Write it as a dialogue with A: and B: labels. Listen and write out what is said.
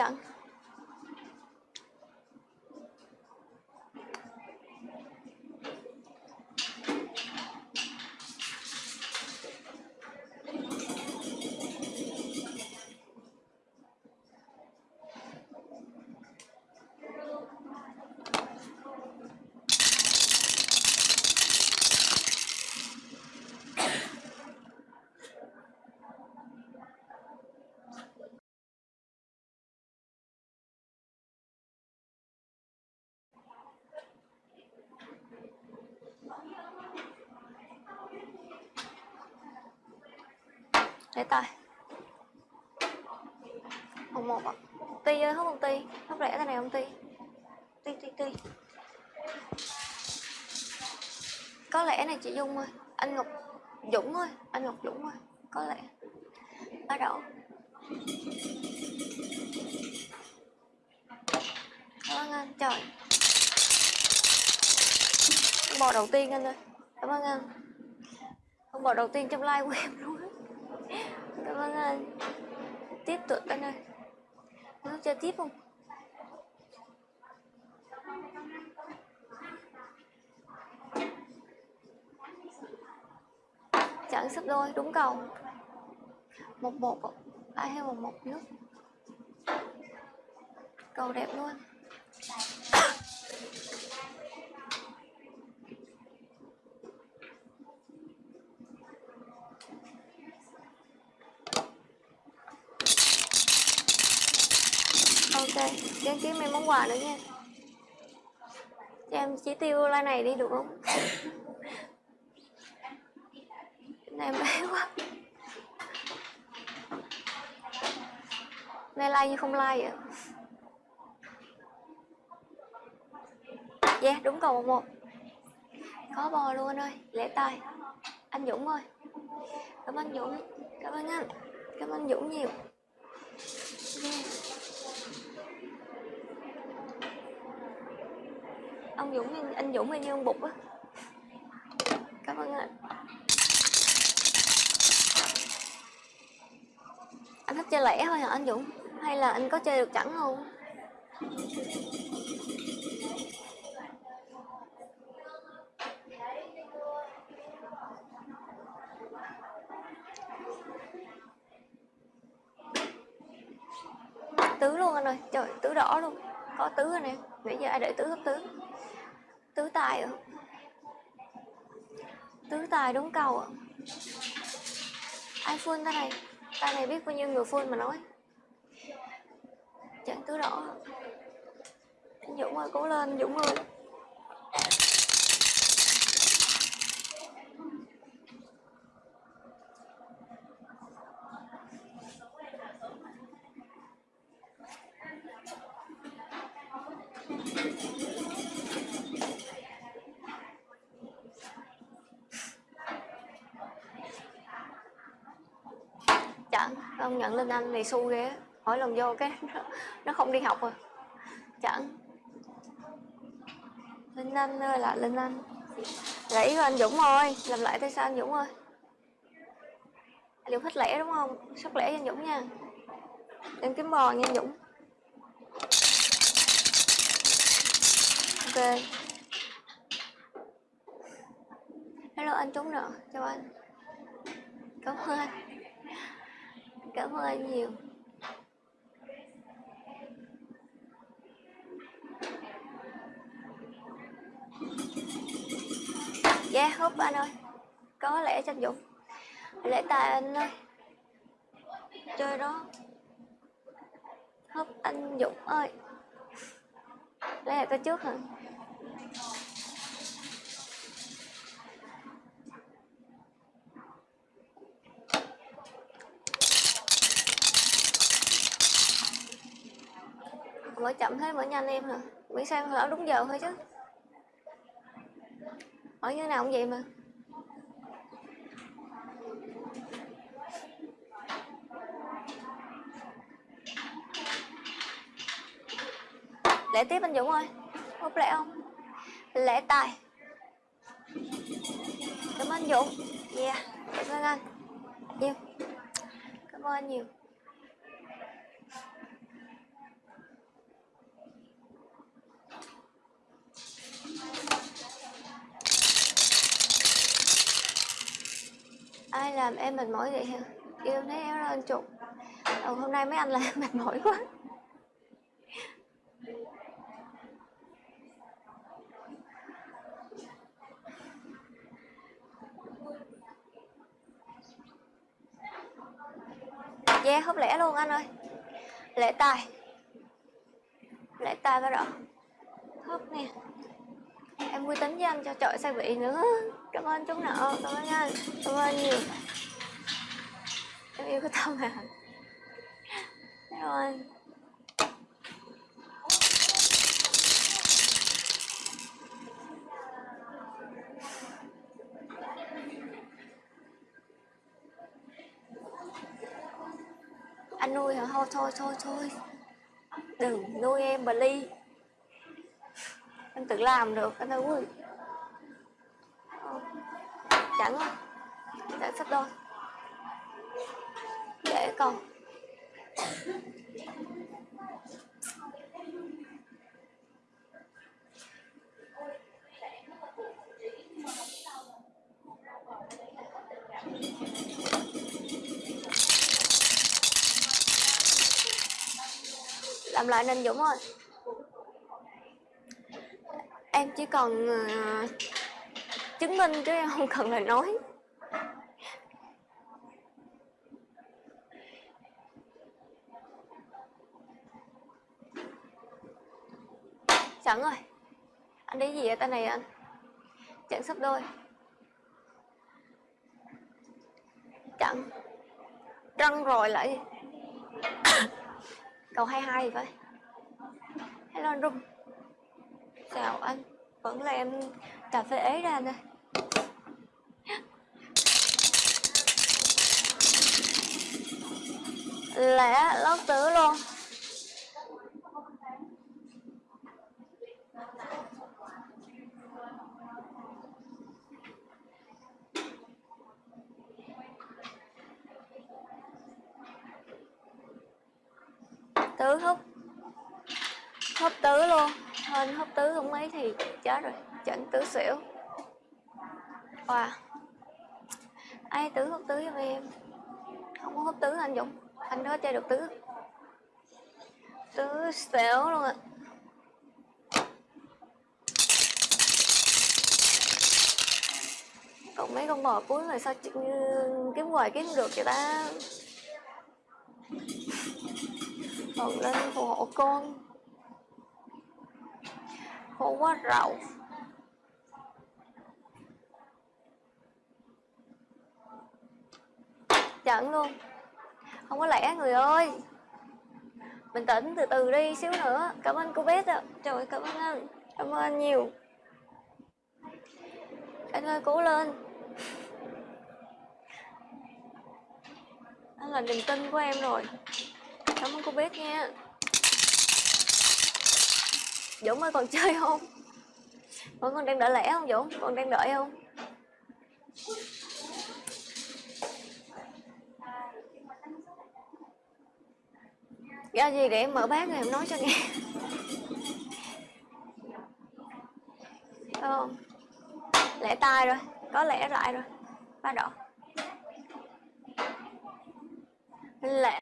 A: 짱. Để tay hồng một ạ ti ơi, hút một ti. Hút rẻ cái này không ti? Ti ti ti. Có lẽ này chị dung ơi. Anh ngọc dũng ơi. Anh ngọc dũng ơi. Có lẽ. Bắt đầu cảm ơn anh. Trời. Bò đầu tiên anh ơi. Cảm ơn anh. Không bò đầu tiên trong live của em luôn á cảm ơn anh tiếp tục anh ơi. Có chơi tiếp không? Chẳng sắp đôi, đúng cầu một một ai hay một một nước? Cầu đẹp luôn. Ok em kiếm em món quà nữa nha. Cho em chỉ tiêu like này đi, được không? Này bé quá. Nay like như không like vậy yeah, đúng cầu một một. Có bò luôn ơi lễ tay anh dũng ơi. Cảm ơn dũng, cảm ơn anh. Cảm ơn dũng nhiều. Yeah ông dũng anh dũng hay như ông bụt á. Cảm ơn anh. Anh thích chơi lẻ thôi hả anh dũng? Hay là anh có chơi được chẳng không? Tứ luôn anh ơi. Trời, tứ đỏ luôn. Có tứ rồi nè. Nãy giờ ai để tứ hấp tứ? Tứ tài ạ tứ tài đúng cầu ạ. ai phun tay này. Tay này biết bao nhiêu người phun mà nói. Chẳng tứ đỏ. Anh dũng ơi, cố lên, dũng ơi chẳng công nhận linh anh này xu ghê hỏi mỗi lần vô cái nó, nó không đi học rồi. Chẳng. Linh anh ơi là linh anh. Lẫy của anh dũng ơi làm lại tay sao anh dũng ơi? Anh dũng thích lẻ đúng không? Sắp lẻ cho anh dũng nha. Em kiếm bò nha anh dũng. Ok. Hello anh trúng nợ chào anh. Cảm ơn anh cảm ơn anh nhiều. Yeah húp anh ơi. Có lẽ cho anh dũng. Lễ tài anh ơi. Chơi đó. Húp anh dũng ơi. Lấy là tôi trước hả? Mở chậm thế mở nhanh em hả? Miễn sao ở đúng giờ thôi chứ. Ở như nào cũng vậy mà. Lễ tiếp anh dũng ơi. Hút lễ không? Lễ tài. Cảm ơn anh dũng. Yeah, cảm ơn anh. Nhiều. Cảm ơn anh nhiều. Ai làm em mệt mỏi vậy hả? Yêu thấy em lên chục ừ, hôm nay mấy anh làm mệt mỏi quá. Yeah, hấp lẻ luôn anh ơi. Lẻ tài. Lẻ tài bắt đầu Hấp nè. Em quy tính với anh cho trội sao vị nữa? Cảm ơn chú nợ Cảm ơn anh, Cảm ơn nhiều. Em yêu cái tâm mà Cảm ơn. Anh nuôi hả? Thôi thôi thôi thôi. Đừng nuôi em bà ly em tự làm được, anh ơi chẳng không chẳng sắp đôi. Dạ, Để còn. Làm lại nên Dũng ơi. Em chỉ còn uh, chứng minh chứ em không cần lời nói. Sẵn rồi. Anh đi gì vậy? Tay này anh? Chặn sắp đôi. Chặn. Răng rồi lại. Cầu 22 thì vậy? Hello anh Rung. Chào anh? Vẫn là em cà phê ế ra nè. Ơi Lẻ lót tứ luôn. Tứ hút. Hút tứ luôn. Hơn hút tứ không mấy thì chết rồi. Chỉnh tứ xỉu. Wow. Ai tứ hút tứ cho em? Không có hút tứ anh dũng anh đó chơi được tứ. Tứ xéo luôn ạ. À. còn mấy con bò cuối rồi sao kiếm hoài kiếm được vậy ta? Còn lên phù hộ con. Khổ quá rậu trận luôn không có lẽ, người ơi. Bình tĩnh từ từ đi xíu nữa. Cảm ơn cô bé ạ. Trời cảm ơn anh. Cảm ơn anh nhiều. Anh ơi, cố lên. Anh là niềm tin của em rồi. Cảm ơn cô biết nha. Dũng ơi, còn chơi không? Vẫn còn đang đợi lẽ không, Dũng? Còn đang đợi không? Do gì để em mở bát rồi em nói cho nghe. Không? Lẻ tay rồi, có lẽ lại rồi. Ba đỏ. Lẻ